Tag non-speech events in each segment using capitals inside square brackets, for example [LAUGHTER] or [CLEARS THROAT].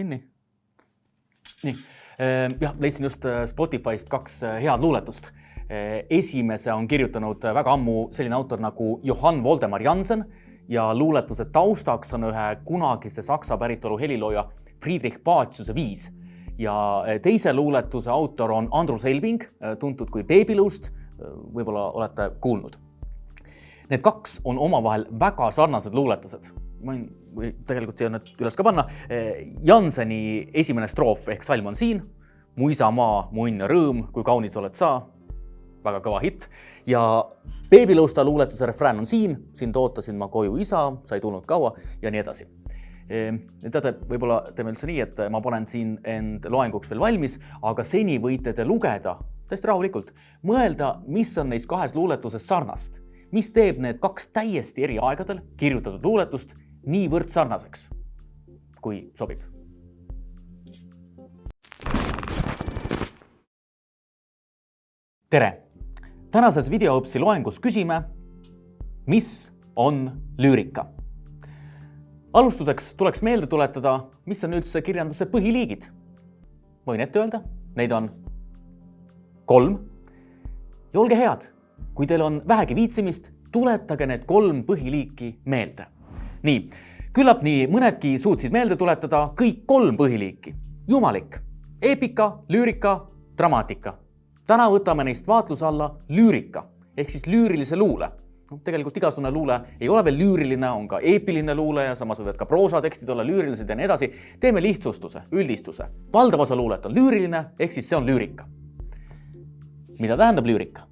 kinni. nii, jah, leidsin just Spotify'st kaks head luuletust. esimese on kirjutanud väga ammu selline autor nagu Johann Voldemar Jansen ja luuletuse taustaks on ühe kunagise Saksa päritolu helilooja Friedrich Paciuse viis ja teise luuletuse autor on Andrus Elving, tuntud kui Beebiluust. võib-olla olete kuulnud. Need kaks on omavahel väga sarnased luuletused. Ma võin, või tegelikult siia nüüd üles ka panna. Janseni esimene stroof ehk salm on siin. mu isamaa, mu õnn ja rõõm, kui kaunis oled sa. väga kõva hitt ja beebiluusta luuletuse refrään on siin, sind ootasin ma koju isa, sa ei tulnud kaua ja nii edasi teate, võib-olla teeme üldse nii, et ma panen siin end loenguks veel valmis, aga seni võite te lugeda täiesti rahulikult, mõelda, mis on neis kahes luuletuses sarnast, mis teeb need kaks täiesti eri aegadel kirjutatud luuletust niivõrd sarnaseks, kui sobib. tere, tänases videoõpsi loengus küsime, mis on lüürika alustuseks tuleks meelde tuletada, mis on üldse kirjanduse põhiliigid. võin ette öelda, neid on kolm. ja olge head, kui teil on vähegi viitsimist, tuletage need kolm põhiliiki meelde. Nii, küllap nii mõnedki suutsid meelde tuletada kõik kolm põhiliiki. jumalik, eepika, lüürika, dramaatika. täna võtame neist vaatluse alla lüürika ehk siis lüürilise luule noh, tegelikult igasugune luule ei ole veel lüüriline, on ka eepiline luule ja samas võivad ka proosatekstid olla lüürilised ja nii edasi. teeme lihtsustuse, üldistuse. valdav osa luulet on lüüriline, ehk siis see on lüürika. mida tähendab lüürika?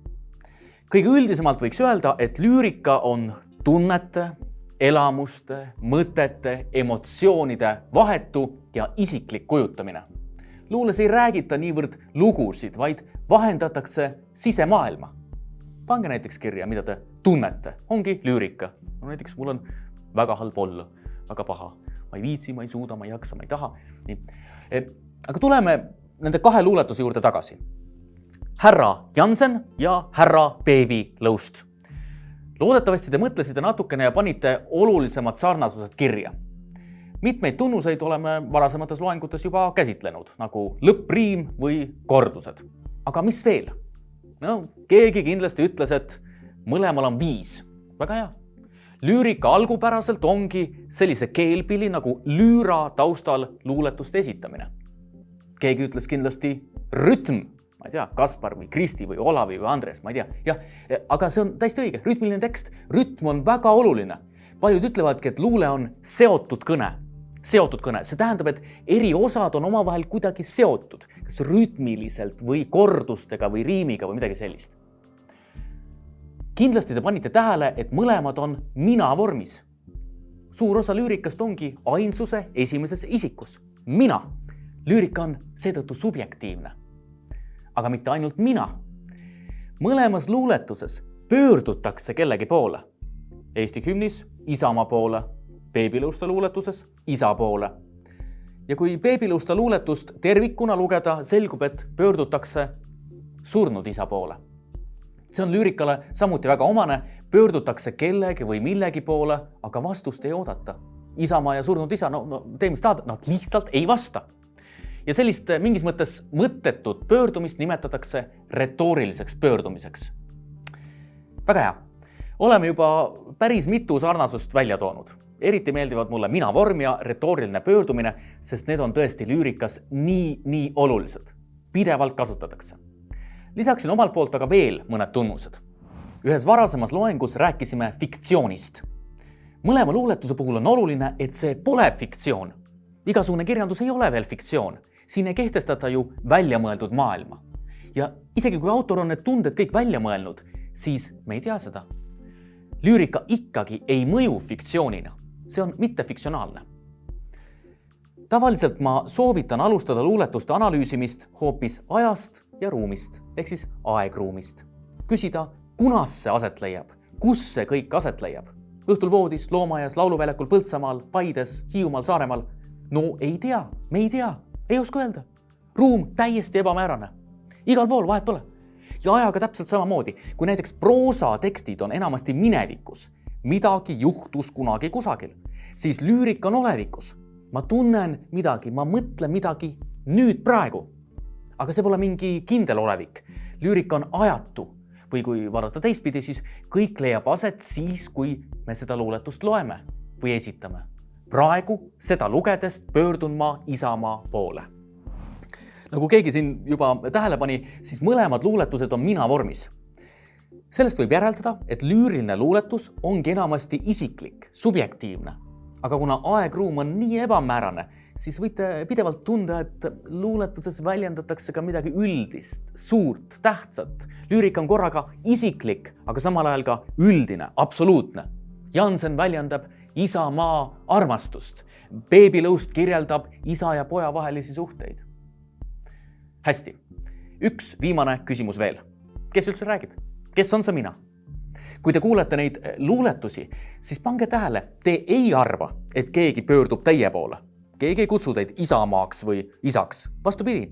kõige üldisemalt võiks öelda, et lüürika on tunnete, elamuste, mõtete, emotsioonide vahetu ja isiklik kujutamine. luules ei räägita niivõrd lugusid, vaid vahendatakse sisemaailma pange näiteks kirja, mida te tunnete, ongi lüürika. no näiteks mul on väga halb olla, väga paha, ma ei viitsi, ma ei suuda, ma ei jaksa, ma ei taha. nii, aga tuleme nende kahe luuletuse juurde tagasi. härra Jansen ja härra Beebi Lõust. Loodetavasti te mõtlesite natukene ja panite olulisemad sarnasused kirja mitmeid tunnuseid oleme varasemates loengutes juba käsitlenud, nagu lõppriim või kordused. aga mis veel? no keegi kindlasti ütles, et mõlemal on viis. väga hea. lüürika algupäraselt ongi sellise keelpilli nagu lüüra taustal luuletuste esitamine. keegi ütles kindlasti rütm, ma ei tea, Kaspar või Kristi või Olavi või Andres, ma ei tea, jah, aga see on täiesti õige, rütmiline tekst, rütm on väga oluline. paljud ütlevadki, et luule on seotud kõne seotud kõne, see tähendab, et eri osad on omavahel kuidagi seotud, kas rütmiliselt või kordustega või riimiga või midagi sellist. kindlasti te panite tähele, et mõlemad on mina vormis. suur osa lüürikast ongi ainsuse esimeses isikus, mina. lüürika on seetõttu subjektiivne. Aga mitte ainult mina. mõlemas luuletuses pöördutakse kellegi poole. Eesti hümnis Isamaa poole beebiluuste luuletuses isa poole. ja kui beebiluuste luuletust tervikuna lugeda, selgub, et pöördutakse surnud isa poole. see on lüürikale samuti väga omane, pöördutakse kellegi või millegi poole, aga vastust ei oodata. isamaa ja surnud isa, no, no tee, mis tahad, nad lihtsalt ei vasta. Ja sellist mingis mõttes mõttetut pöördumist nimetatakse retooriliseks pöördumiseks. väga hea oleme juba päris mitu sarnasust välja toonud eriti meeldivad mulle mina vorm ja retooriline pöördumine, sest need on tõesti lüürikas nii, nii olulised. pidevalt kasutatakse. lisaksin omalt poolt aga veel mõned tunnused. ühes varasemas loengus rääkisime fiktsioonist. mõlema luuletuse puhul on oluline, et see pole fiktsioon. igasugune kirjandus ei ole veel fiktsioon, siin ei kehtestata ju väljamõeldud maailma. ja isegi kui autor on need tunded kõik välja mõelnud, siis me ei tea seda lüürika ikkagi ei mõju fiktsioonina see on mittefiktsionaalne. tavaliselt ma soovitan alustada luuletuste analüüsimist hoopis ajast ja ruumist ehk siis aegruumist. küsida, kunas see aset leiab, kus see kõik aset leiab. õhtul voodis, loomaaias, lauluväljakul, Põltsamaal, Paides, Hiiumaal, Saaremaal. no ei tea, me ei tea, ei oska öelda. ruum täiesti ebamäärane. igal pool vahet pole ja ajaga täpselt samamoodi, kui näiteks proosatekstid on enamasti minevikus midagi juhtus kunagi kusagil, siis lüürika on olevikus. ma tunnen midagi, ma mõtlen midagi nüüd praegu. aga see pole mingi kindel olevik. lüürika on ajatu või kui vaadata teistpidi, siis kõik leiab aset siis, kui me seda luuletust loeme või esitame. Praegu seda lugedes pöördun ma Isamaa poole. nagu keegi siin juba tähele pani, siis mõlemad luuletused on mina vormis sellest võib järeldada, et lüüriline luuletus ongi enamasti isiklik, subjektiivne. aga kuna aeg-ruum on nii ebamäärane, siis võite pidevalt tunda, et luuletuses väljendatakse ka midagi üldist, suurt, tähtsat. lüürika on korraga isiklik, aga samal ajal ka üldine, absoluutne. Jansen väljendab isamaa armastust. beebilõust kirjeldab isa ja poja vahelisi suhteid. hästi, üks viimane küsimus veel. kes üldse räägib? kes on see mina? kui te kuulete neid eh, luuletusi, siis pange tähele, te ei arva, et keegi pöördub teie poole. keegi ei kutsu teid isamaaks või isaks, vastupidi.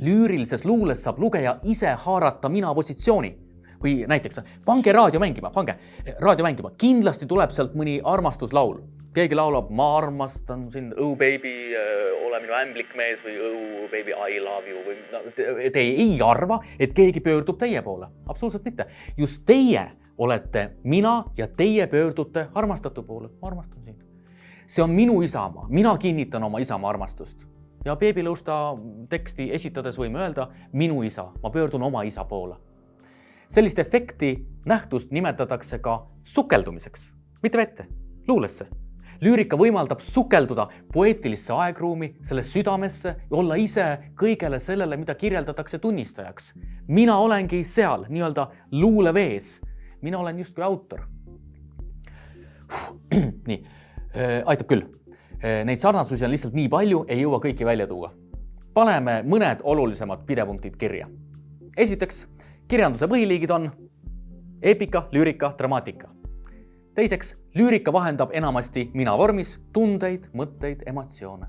lüürilises luules saab lugeja ise haarata mina positsiooni või näiteks pange raadio mängima, pange eh, raadio mängima, kindlasti tuleb sealt mõni armastuslaul. Keegi laulab, ma armastan sind, oh baby, äh, ole minu ämblik mees või oh baby, I love you või no, te, te ei arva, et keegi pöördub teie poole, absoluutselt mitte. just teie olete mina ja teie pöördute armastatu poole, ma armastan sind. see on minu isamaa, mina kinnitan oma isamaa armastust. Ja beebilõusta teksti esitades võime öelda minu isa, ma pöördun oma isa poole. Sellist efekti, nähtust nimetatakse ka sukeldumiseks, mitte vette, luulesse lüürika võimaldab sukelduda poeetilisse aegruumi, selle südamesse ja olla ise kõigele sellele, mida kirjeldatakse tunnistajaks. mina olengi seal nii-öelda luulevees. mina olen justkui autor. [CLEARS THROAT] nii, äh, aitab küll. Äh, neid sarnasusi on lihtsalt nii palju, ei jõua kõiki välja tuua. paneme mõned olulisemad pidepunktid kirja. esiteks, kirjanduse põhiliigid on eepika, lüürika, dramaatika teiseks, lüürika vahendab enamasti mina vormis tundeid, mõtteid, emotsioone.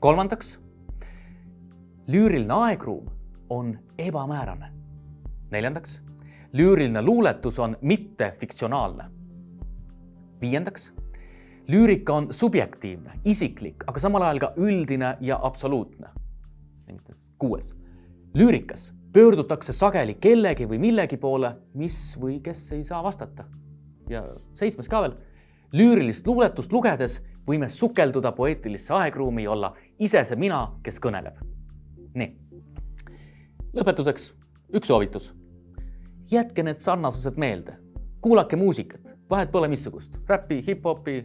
kolmandaks, lüüriline aegruum on ebamäärane. neljandaks, lüüriline luuletus on mittefiktsionaalne. viiendaks, lüürika on subjektiivne, isiklik, aga samal ajal ka üldine ja absoluutne. kuues, lüürikas pöördutakse sageli kellegi või millegi poole, mis või kes ei saa vastata ja seitsmes ka veel. lüürilist luuletust lugedes võime sukelduda poeetilisse aegruumi ja olla ise see mina, kes kõneleb. nii. lõpetuseks üks soovitus. jätke need sarnasused meelde. kuulake muusikat, vahet pole missugust, räppi, hip-hopi,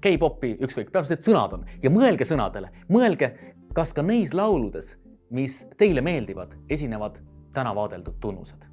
K-popi, ükskõik, peaasi, et sõnad on ja mõelge sõnadele, mõelge, kas ka neis lauludes, mis teile meeldivad, esinevad täna vaadeldud tunnused